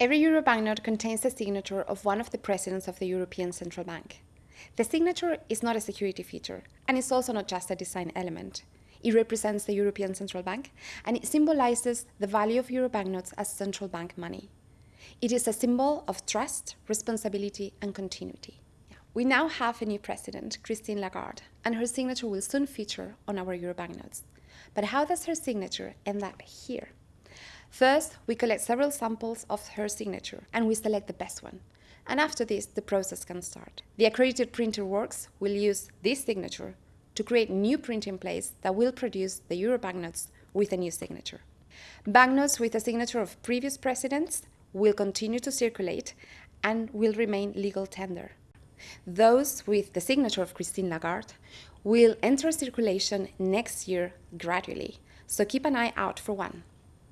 Every euro banknote contains the signature of one of the presidents of the European Central Bank. The signature is not a security feature, and it's also not just a design element. It represents the European Central Bank, and it symbolizes the value of euro banknotes as central bank money. It is a symbol of trust, responsibility, and continuity. We now have a new president, Christine Lagarde, and her signature will soon feature on our euro banknotes. But how does her signature end up here? First, we collect several samples of her signature and we select the best one. And after this, the process can start. The accredited printer works will use this signature to create new printing plates that will produce the euro banknotes with a new signature. Banknotes with a signature of previous presidents will continue to circulate and will remain legal tender. Those with the signature of Christine Lagarde will enter circulation next year gradually, so keep an eye out for one.